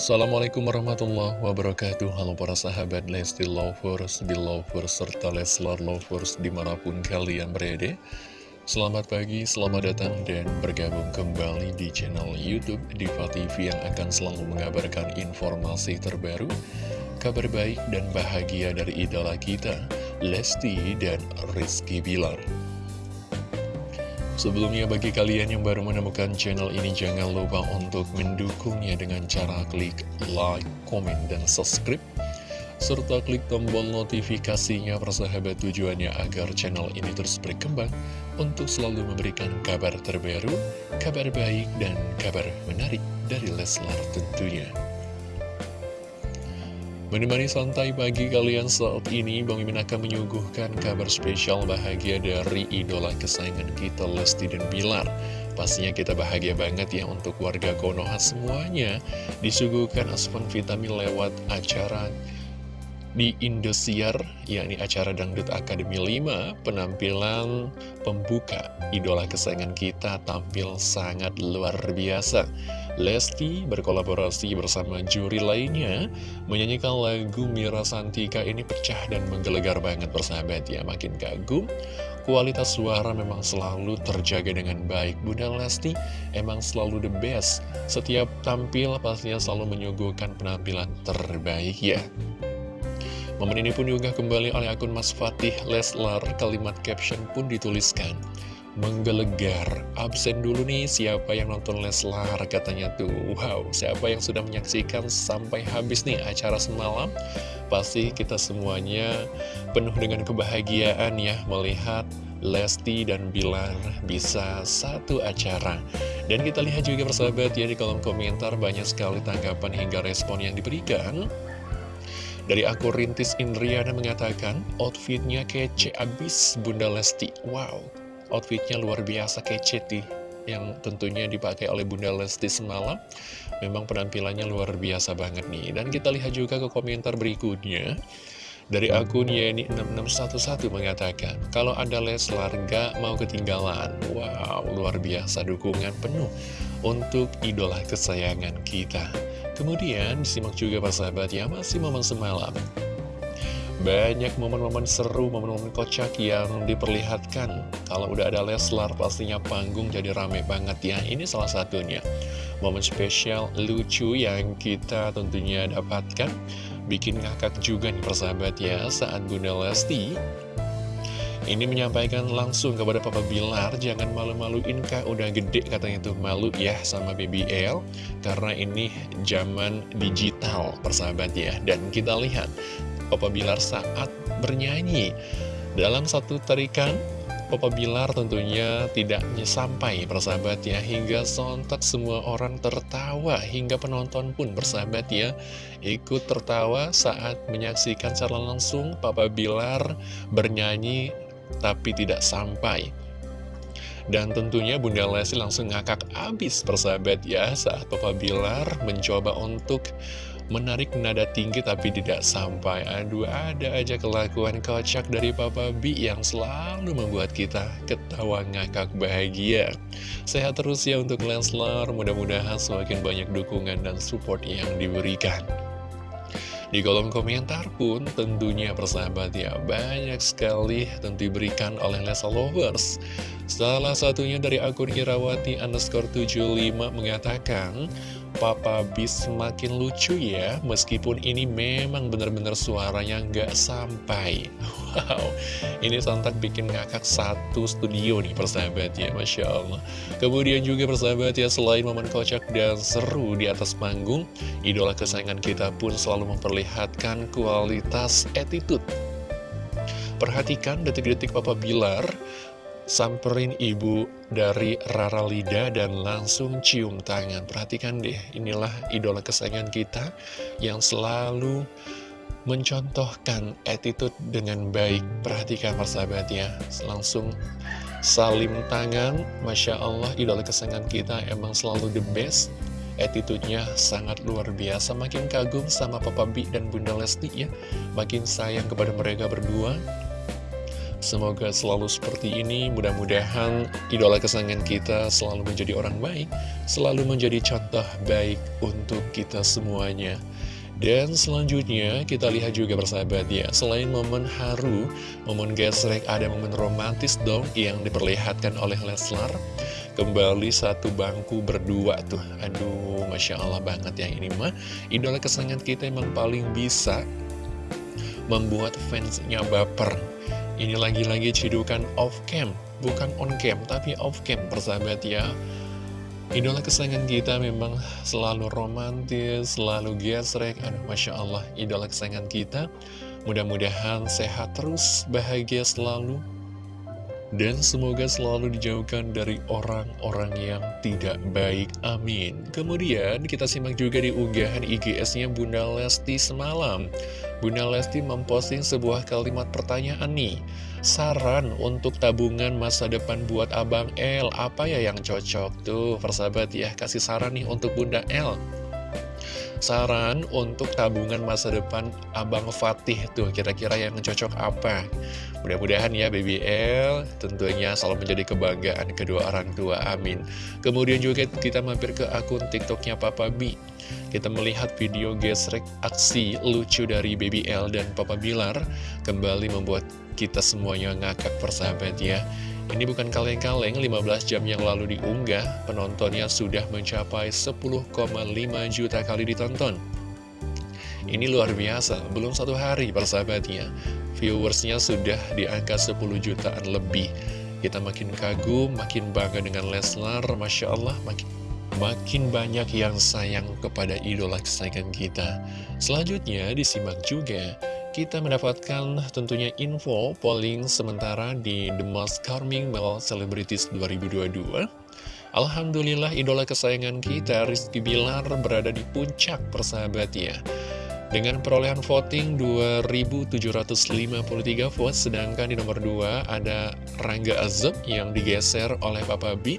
Assalamualaikum warahmatullahi wabarakatuh. Halo para sahabat Lesti Lovers, Belovers, serta Leslar Lovers di mana pun kalian berada. Selamat pagi, selamat datang dan bergabung kembali di channel Youtube Diva TV yang akan selalu mengabarkan informasi terbaru Kabar baik dan bahagia dari idola kita, Lesti dan Rizky Bilar Sebelumnya bagi kalian yang baru menemukan channel ini jangan lupa untuk mendukungnya dengan cara klik like, komen, dan subscribe serta klik tombol notifikasinya persahabat tujuannya agar channel ini terus berkembang untuk selalu memberikan kabar terbaru, kabar baik, dan kabar menarik dari Leslar tentunya. Menemani santai pagi kalian saat ini, Bang Mimin akan menyuguhkan kabar spesial bahagia dari idola kesayangan kita, Lesti dan Bilar. Pastinya kita bahagia banget ya untuk warga Konoha semuanya. Disuguhkan asupan vitamin lewat acara di Indosiar, yakni acara Dangdut Akademi 5, penampilan pembuka idola kesayangan kita tampil sangat luar biasa. Lesti berkolaborasi bersama juri lainnya menyanyikan lagu Mira Santika ini pecah dan menggelegar banget persahabat ya makin kagum. Kualitas suara memang selalu terjaga dengan baik Bunda Lesti emang selalu the best. Setiap tampil pastinya selalu menyuguhkan penampilan terbaik ya Momen ini pun juga kembali oleh akun Mas Fatih Leslar. Kalimat caption pun dituliskan menggelegar. Absen dulu nih siapa yang nonton Leslar? Katanya tuh. Wow, siapa yang sudah menyaksikan sampai habis nih acara semalam? Pasti kita semuanya penuh dengan kebahagiaan ya Melihat Lesti dan Bilar bisa satu acara. Dan kita lihat juga persahabat ya di kolom komentar Banyak sekali tanggapan hingga respon yang diberikan dari akun Rintis Indriana mengatakan, outfitnya kece abis Bunda Lesti. Wow, outfitnya luar biasa kece nih yang tentunya dipakai oleh Bunda Lesti semalam. Memang penampilannya luar biasa banget nih. Dan kita lihat juga ke komentar berikutnya. Dari akun Yeni6611 mengatakan kalau ada Leslar gak mau ketinggalan. Wow luar biasa dukungan penuh untuk idola kesayangan kita kemudian disimak juga persahabat ya masih momen semalam. Banyak momen-momen seru, momen-momen kocak yang diperlihatkan. Kalau udah ada Leslar pastinya panggung jadi rame banget ya. Ini salah satunya. Momen spesial lucu yang kita tentunya dapatkan. Bikin ngakak juga nih persahabat ya Saat Bunda Lesti ini menyampaikan langsung kepada Papa Bilar, jangan malu-maluin kak, udah gede katanya tuh malu ya sama BBL, karena ini zaman digital persahabat ya. Dan kita lihat Papa Bilar saat bernyanyi. Dalam satu tarikan, Papa Bilar tentunya tidak sampai persahabat ya Hingga sontak semua orang tertawa Hingga penonton pun bersahabat ya Ikut tertawa saat menyaksikan secara langsung Papa Bilar bernyanyi Tapi tidak sampai. Dan tentunya Bunda Lesti langsung ngakak abis persahabat ya Saat Papa Bilar mencoba untuk menarik nada tinggi tapi tidak sampai. Aduh ada aja kelakuan kocak dari Papa B yang selalu membuat kita ketawa ngakak bahagia. Sehat terus ya untuk Leslar mudah-mudahan semakin banyak dukungan dan support yang diberikan di kolom komentar pun tentunya persahabat ya banyak sekali tentu diberikan oleh Lesa Lovers. Salah satunya dari akun Irawati underscore 75 mengatakan Papa Bis semakin lucu ya Meskipun ini memang benar-benar suaranya nggak sampai. Wow Ini sontak bikin ngakak satu studio nih persahabat ya Masya Allah. Kemudian juga persahabat ya Selain momen kocak dan seru di atas panggung Idola kesayangan kita pun selalu memperlihatkan kualitas attitude. Perhatikan detik-detik Papa Bilar samperin ibu dari Rara Lida dan langsung cium tangan. Perhatikan deh, inilah idola kesayangan kita yang selalu mencontohkan attitude dengan baik. Perhatikan persahabat ya, langsung salim tangan. Masya Allah, idola kesayangan kita emang selalu the best. Attitude-nya sangat luar biasa Makin kagum sama Papa B dan Bunda Lesti ya Makin sayang kepada mereka berdua Semoga selalu seperti ini, mudah-mudahan idola kesayangan kita selalu menjadi orang baik, selalu menjadi contoh baik untuk kita semuanya. Dan selanjutnya kita lihat juga bersahabat ya, selain momen haru, momen gesrek, ada momen romantis dong yang diperlihatkan oleh Leslar. Kembali satu bangku berdua tuh, aduh Masya Allah banget ya ini mah. Idola kesayangan kita emang paling bisa membuat fansnya baper ini lagi-lagi cidukan off cam, bukan on cam, tapi off cam persahabat ya. Idola kesayangan kita memang selalu romantis, selalu gesrek. Aduh, Masya Allah, idola kesayangan kita. Mudah-mudahan sehat terus, bahagia selalu. Dan semoga selalu dijauhkan dari orang-orang yang tidak baik. Amin. Kemudian kita simak juga di unggahan IGS-nya Bunda Lesti semalam. Bunda Lesti memposting sebuah kalimat pertanyaan nih. Saran untuk tabungan masa depan buat Abang L Apa ya yang cocok? Tuh persahabat ya Kasih saran nih untuk Bunda L Saran untuk tabungan masa depan Abang Fatih tuh Kira-kira yang cocok apa? Mudah-mudahan ya Baby L tentunya selalu menjadi kebanggaan kedua orang tua, amin. Kemudian juga kita mampir ke akun tiktoknya Papa B. Kita melihat video gesrek aksi lucu dari Baby L dan Papa Bilar kembali membuat kita semuanya ngakak persahabat ya. Ini bukan kaleng-kaleng, 15 jam yang lalu diunggah, penontonnya sudah mencapai 10,5 juta kali ditonton. Ini luar biasa, belum satu hari persahabatnya. Viewersnya sudah di angka 10 jutaan lebih. Kita makin kagum, makin bangga dengan Leslar, Masya Allah, makin makin banyak yang sayang kepada idola kesayangan kita. Selanjutnya disimak juga, kita mendapatkan tentunya info polling sementara di The Most Charming Male Celebrities 2022. Alhamdulillah idola kesayangan kita Rizky Bilar berada di puncak persahabat ya. Dengan perolehan voting 2.753 vote, sedangkan di nomor 2 ada Rangga Azab yang digeser oleh Papa B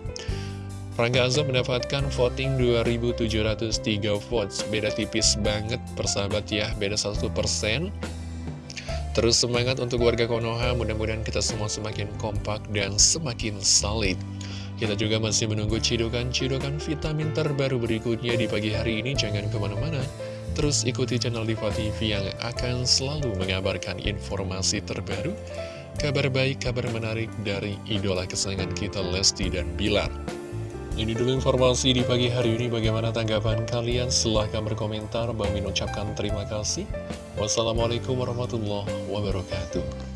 Rangga Azam mendapatkan voting 2703 votes Beda tipis banget persahabat ya Beda 1% Terus semangat untuk warga Konoha Mudah-mudahan kita semua semakin kompak dan semakin solid. Kita juga masih menunggu cidukan-cidukan vitamin terbaru berikutnya di pagi hari ini. Jangan ke mana-mana. Terus ikuti channel Diva TV yang akan selalu mengabarkan informasi terbaru Kabar baik, kabar menarik dari idola kesayangan kita Lesti dan Bilar ini dulu informasi di pagi hari ini. Bagaimana tanggapan kalian? Silahkan berkomentar. Bang Min ucapkan terima kasih. Wassalamualaikum warahmatullahi wabarakatuh.